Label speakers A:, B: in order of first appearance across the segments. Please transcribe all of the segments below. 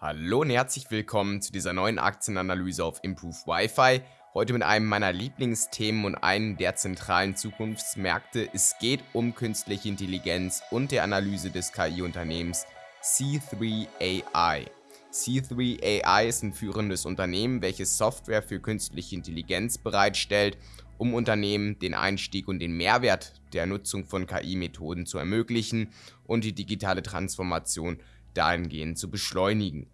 A: Hallo und herzlich willkommen zu dieser neuen Aktienanalyse auf Improve Wi-Fi. Heute mit einem meiner Lieblingsthemen und einem der zentralen Zukunftsmärkte. Es geht um künstliche Intelligenz und der Analyse des KI-Unternehmens C3 AI. C3 AI ist ein führendes Unternehmen, welches Software für künstliche Intelligenz bereitstellt, um Unternehmen den Einstieg und den Mehrwert der Nutzung von KI-Methoden zu ermöglichen und die digitale Transformation dahingehend zu beschleunigen.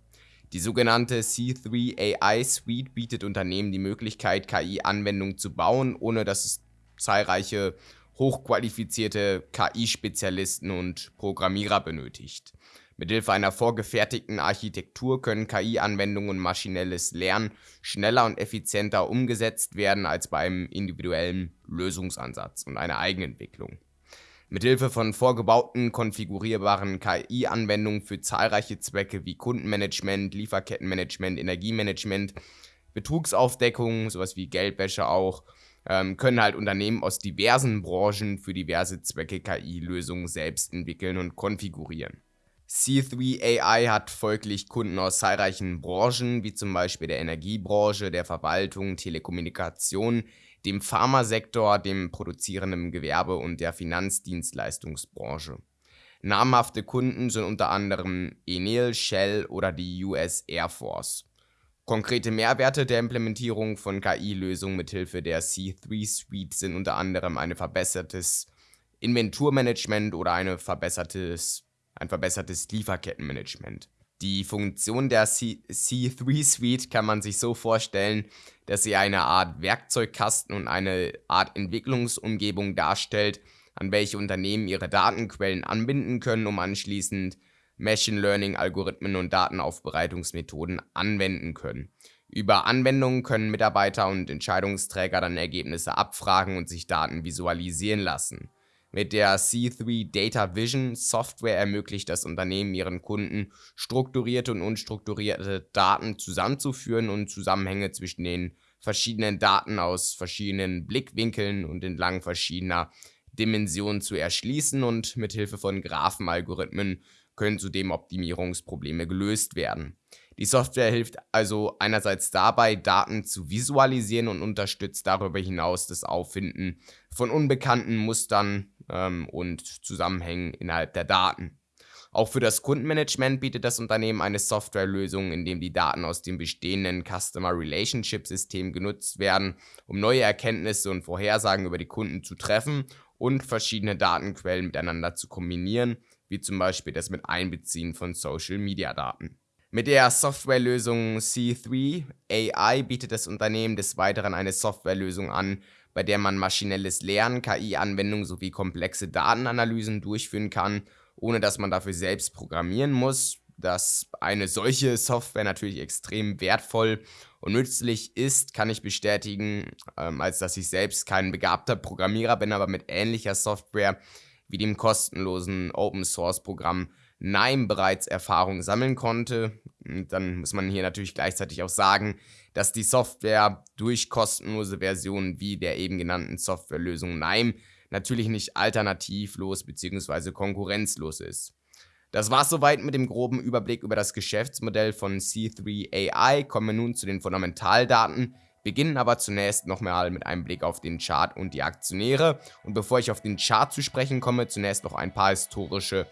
A: Die sogenannte C3 AI Suite bietet Unternehmen die Möglichkeit, KI-Anwendungen zu bauen, ohne dass es zahlreiche hochqualifizierte KI-Spezialisten und Programmierer benötigt. Mithilfe einer vorgefertigten Architektur können KI-Anwendungen und maschinelles Lernen schneller und effizienter umgesetzt werden als bei einem individuellen Lösungsansatz und einer Eigenentwicklung. Mithilfe von vorgebauten, konfigurierbaren KI-Anwendungen für zahlreiche Zwecke wie Kundenmanagement, Lieferkettenmanagement, Energiemanagement, Betrugsaufdeckung, sowas wie Geldwäsche auch, ähm, können halt Unternehmen aus diversen Branchen für diverse Zwecke KI-Lösungen selbst entwickeln und konfigurieren. C3 AI hat folglich Kunden aus zahlreichen Branchen, wie zum Beispiel der Energiebranche, der Verwaltung, Telekommunikation, dem Pharmasektor, dem produzierenden Gewerbe und der Finanzdienstleistungsbranche. Namhafte Kunden sind unter anderem Enel, Shell oder die US Air Force. Konkrete Mehrwerte der Implementierung von KI-Lösungen mithilfe der C3 Suite sind unter anderem ein verbessertes Inventurmanagement oder eine verbessertes, ein verbessertes Lieferkettenmanagement. Die Funktion der C C3 Suite kann man sich so vorstellen, dass sie eine Art Werkzeugkasten und eine Art Entwicklungsumgebung darstellt, an welche Unternehmen ihre Datenquellen anbinden können, um anschließend Machine Learning Algorithmen und Datenaufbereitungsmethoden anwenden können. Über Anwendungen können Mitarbeiter und Entscheidungsträger dann Ergebnisse abfragen und sich Daten visualisieren lassen. Mit der C3 Data Vision Software ermöglicht das Unternehmen ihren Kunden, strukturierte und unstrukturierte Daten zusammenzuführen und Zusammenhänge zwischen den verschiedenen Daten aus verschiedenen Blickwinkeln und entlang verschiedener Dimensionen zu erschließen und mit Hilfe von Graphenalgorithmen können zudem Optimierungsprobleme gelöst werden. Die Software hilft also einerseits dabei, Daten zu visualisieren und unterstützt darüber hinaus das Auffinden von unbekannten Mustern ähm, und Zusammenhängen innerhalb der Daten. Auch für das Kundenmanagement bietet das Unternehmen eine Softwarelösung, in dem die Daten aus dem bestehenden Customer Relationship System genutzt werden, um neue Erkenntnisse und Vorhersagen über die Kunden zu treffen und verschiedene Datenquellen miteinander zu kombinieren, wie zum Beispiel das mit Einbeziehen von Social Media Daten. Mit der Softwarelösung C3 AI bietet das Unternehmen des Weiteren eine Softwarelösung an, bei der man maschinelles Lernen, KI-Anwendungen sowie komplexe Datenanalysen durchführen kann, ohne dass man dafür selbst programmieren muss. Dass eine solche Software natürlich extrem wertvoll und nützlich ist, kann ich bestätigen, ähm, als dass ich selbst kein begabter Programmierer bin, aber mit ähnlicher Software wie dem kostenlosen Open Nime bereits Erfahrung sammeln konnte. Und dann muss man hier natürlich gleichzeitig auch sagen, dass die Software durch kostenlose Versionen wie der eben genannten Softwarelösung Nime natürlich nicht alternativlos bzw. konkurrenzlos ist. Das war's soweit mit dem groben Überblick über das Geschäftsmodell von C3 AI. Kommen wir nun zu den Fundamentaldaten, beginnen aber zunächst nochmal mit einem Blick auf den Chart und die Aktionäre. Und bevor ich auf den Chart zu sprechen komme, zunächst noch ein paar historische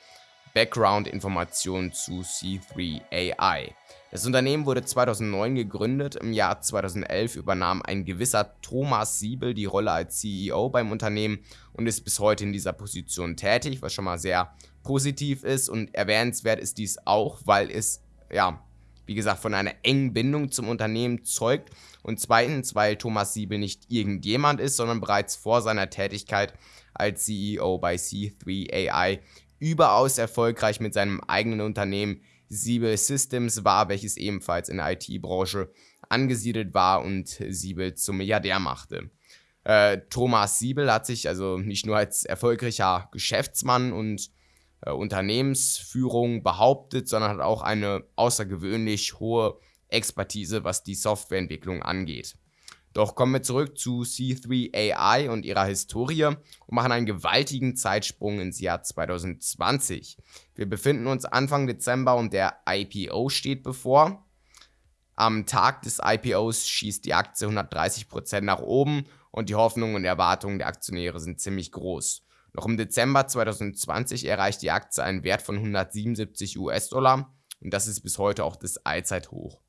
A: Background-Informationen zu C3 AI. Das Unternehmen wurde 2009 gegründet, im Jahr 2011 übernahm ein gewisser Thomas Siebel die Rolle als CEO beim Unternehmen und ist bis heute in dieser Position tätig, was schon mal sehr positiv ist und erwähnenswert ist dies auch, weil es, ja, wie gesagt, von einer engen Bindung zum Unternehmen zeugt und zweitens, weil Thomas Siebel nicht irgendjemand ist, sondern bereits vor seiner Tätigkeit als CEO bei C3 AI überaus erfolgreich mit seinem eigenen Unternehmen Siebel Systems war, welches ebenfalls in der IT-Branche angesiedelt war und Siebel zum Milliardär machte. Äh, Thomas Siebel hat sich also nicht nur als erfolgreicher Geschäftsmann und äh, Unternehmensführung behauptet, sondern hat auch eine außergewöhnlich hohe Expertise, was die Softwareentwicklung angeht. Doch kommen wir zurück zu C3 AI und ihrer Historie und machen einen gewaltigen Zeitsprung ins Jahr 2020. Wir befinden uns Anfang Dezember und der IPO steht bevor. Am Tag des IPOs schießt die Aktie 130% nach oben und die Hoffnungen und Erwartungen der Aktionäre sind ziemlich groß. Noch im Dezember 2020 erreicht die Aktie einen Wert von 177 US-Dollar und das ist bis heute auch das Allzeithoch.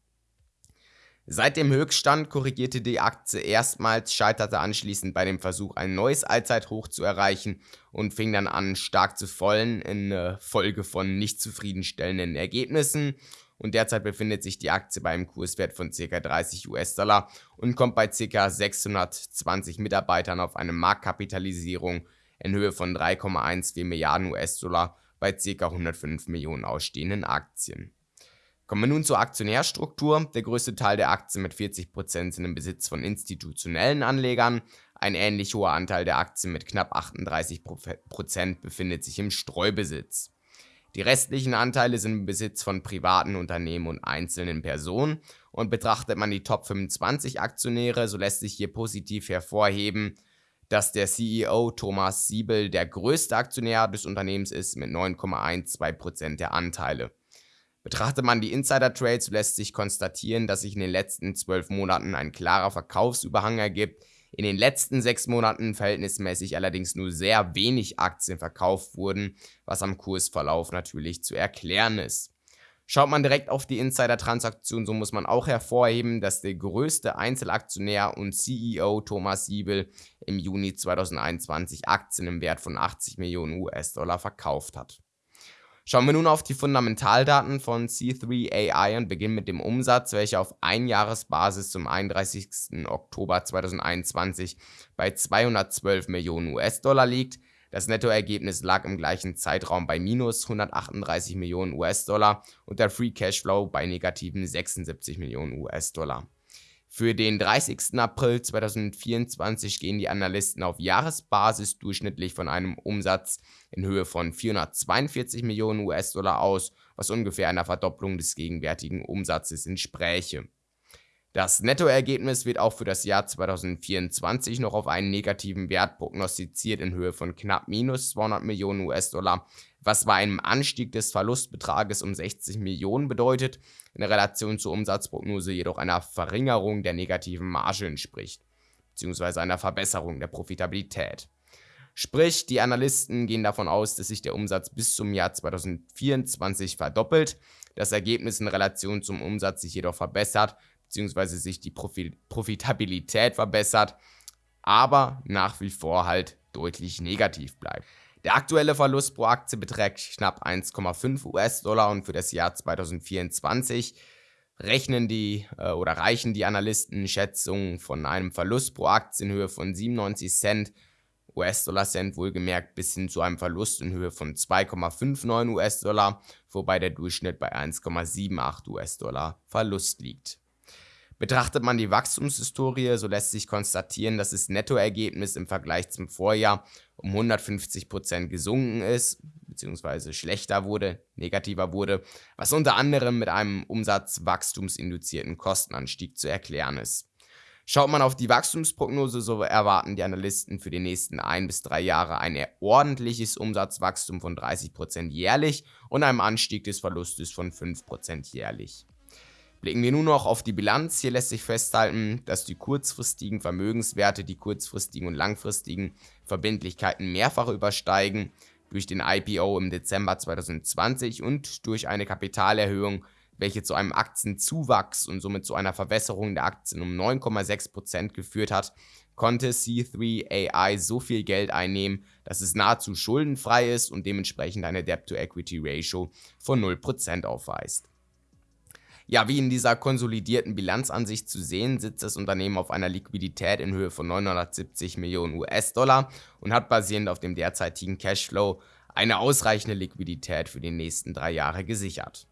A: Seit dem Höchststand korrigierte die Aktie erstmals, scheiterte anschließend bei dem Versuch, ein neues Allzeithoch zu erreichen und fing dann an, stark zu fallen in Folge von nicht zufriedenstellenden Ergebnissen. Und derzeit befindet sich die Aktie bei einem Kurswert von ca. 30 US-Dollar und kommt bei ca. 620 Mitarbeitern auf eine Marktkapitalisierung in Höhe von 3,14 Milliarden US-Dollar bei ca. 105 Millionen ausstehenden Aktien. Kommen wir nun zur Aktionärstruktur. Der größte Teil der Aktien mit 40% sind im Besitz von institutionellen Anlegern. Ein ähnlich hoher Anteil der Aktien mit knapp 38% befindet sich im Streubesitz. Die restlichen Anteile sind im Besitz von privaten Unternehmen und einzelnen Personen. Und betrachtet man die Top 25 Aktionäre, so lässt sich hier positiv hervorheben, dass der CEO Thomas Siebel der größte Aktionär des Unternehmens ist mit 9,12% der Anteile. Betrachtet man die Insider-Trades, lässt sich konstatieren, dass sich in den letzten 12 Monaten ein klarer Verkaufsüberhang ergibt, in den letzten 6 Monaten verhältnismäßig allerdings nur sehr wenig Aktien verkauft wurden, was am Kursverlauf natürlich zu erklären ist. Schaut man direkt auf die Insider-Transaktion, so muss man auch hervorheben, dass der größte Einzelaktionär und CEO Thomas Siebel im Juni 2021 Aktien im Wert von 80 Millionen US-Dollar verkauft hat. Schauen wir nun auf die Fundamentaldaten von C3 AI und beginnen mit dem Umsatz, welcher auf Einjahresbasis zum 31. Oktober 2021 bei 212 Millionen US-Dollar liegt. Das Nettoergebnis lag im gleichen Zeitraum bei minus 138 Millionen US-Dollar und der Free Cashflow bei negativen 76 Millionen US-Dollar. Für den 30. April 2024 gehen die Analysten auf Jahresbasis durchschnittlich von einem Umsatz in Höhe von 442 Millionen US-Dollar aus, was ungefähr einer Verdopplung des gegenwärtigen Umsatzes entspräche. Das Nettoergebnis wird auch für das Jahr 2024 noch auf einen negativen Wert prognostiziert in Höhe von knapp minus 200 Millionen US-Dollar, was bei einem Anstieg des Verlustbetrages um 60 Millionen bedeutet, in Relation zur Umsatzprognose jedoch einer Verringerung der negativen Marge entspricht, beziehungsweise einer Verbesserung der Profitabilität. Sprich, die Analysten gehen davon aus, dass sich der Umsatz bis zum Jahr 2024 verdoppelt, das Ergebnis in Relation zum Umsatz sich jedoch verbessert, beziehungsweise sich die Profitabilität verbessert, aber nach wie vor halt deutlich negativ bleibt. Der aktuelle Verlust pro Aktie beträgt knapp 1,5 US-Dollar und für das Jahr 2024 rechnen die äh, oder reichen die Analysten Schätzungen von einem Verlust pro Aktie in Höhe von 97 Cent US-Dollar-Cent wohlgemerkt bis hin zu einem Verlust in Höhe von 2,59 US-Dollar, wobei der Durchschnitt bei 1,78 US-Dollar Verlust liegt. Betrachtet man die Wachstumshistorie, so lässt sich konstatieren, dass das Nettoergebnis im Vergleich zum Vorjahr um 150% gesunken ist, beziehungsweise schlechter wurde, negativer wurde, was unter anderem mit einem umsatzwachstumsinduzierten Kostenanstieg zu erklären ist. Schaut man auf die Wachstumsprognose, so erwarten die Analysten für die nächsten ein bis drei Jahre ein ordentliches Umsatzwachstum von 30% jährlich und einem Anstieg des Verlustes von 5% jährlich. Blicken wir nun noch auf die Bilanz. Hier lässt sich festhalten, dass die kurzfristigen Vermögenswerte die kurzfristigen und langfristigen Verbindlichkeiten mehrfach übersteigen. Durch den IPO im Dezember 2020 und durch eine Kapitalerhöhung, welche zu einem Aktienzuwachs und somit zu einer Verwässerung der Aktien um 9,6% geführt hat, konnte C3 AI so viel Geld einnehmen, dass es nahezu schuldenfrei ist und dementsprechend eine Debt-to-Equity-Ratio von 0% aufweist. Ja, wie in dieser konsolidierten Bilanzansicht zu sehen, sitzt das Unternehmen auf einer Liquidität in Höhe von 970 Millionen US-Dollar und hat basierend auf dem derzeitigen Cashflow eine ausreichende Liquidität für die nächsten drei Jahre gesichert.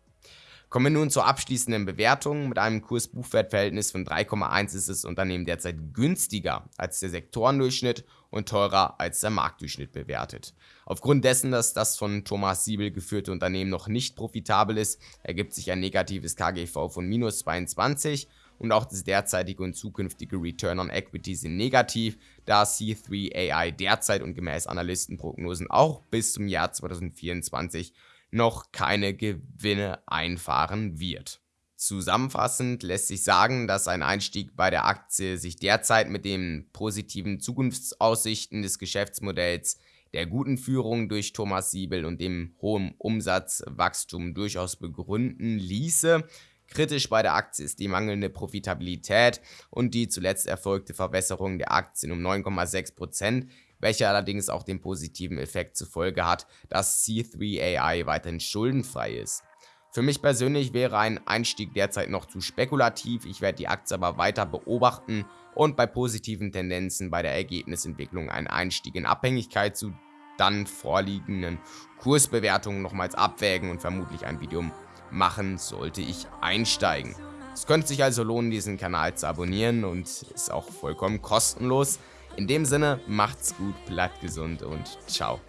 A: Kommen wir nun zur abschließenden Bewertung. Mit einem Kurs-Buchwert-Verhältnis von 3,1 ist das Unternehmen derzeit günstiger als der Sektorendurchschnitt und teurer als der Marktdurchschnitt bewertet. Aufgrund dessen, dass das von Thomas Siebel geführte Unternehmen noch nicht profitabel ist, ergibt sich ein negatives KGV von minus 22 und auch das derzeitige und zukünftige Return on Equity sind negativ, da C3 AI derzeit und gemäß Analystenprognosen auch bis zum Jahr 2024 noch keine Gewinne einfahren wird. Zusammenfassend lässt sich sagen, dass ein Einstieg bei der Aktie sich derzeit mit den positiven Zukunftsaussichten des Geschäftsmodells, der guten Führung durch Thomas Siebel und dem hohen Umsatzwachstum durchaus begründen ließe. Kritisch bei der Aktie ist die mangelnde Profitabilität und die zuletzt erfolgte Verbesserung der Aktien um 9,6%, welche allerdings auch den positiven Effekt zur Folge hat, dass C3 AI weiterhin schuldenfrei ist. Für mich persönlich wäre ein Einstieg derzeit noch zu spekulativ, ich werde die Aktie aber weiter beobachten und bei positiven Tendenzen bei der Ergebnisentwicklung einen Einstieg in Abhängigkeit zu dann vorliegenden Kursbewertungen nochmals abwägen und vermutlich ein Video machen, sollte ich einsteigen. Es könnte sich also lohnen, diesen Kanal zu abonnieren und ist auch vollkommen kostenlos. In dem Sinne, macht's gut, bleibt gesund und ciao.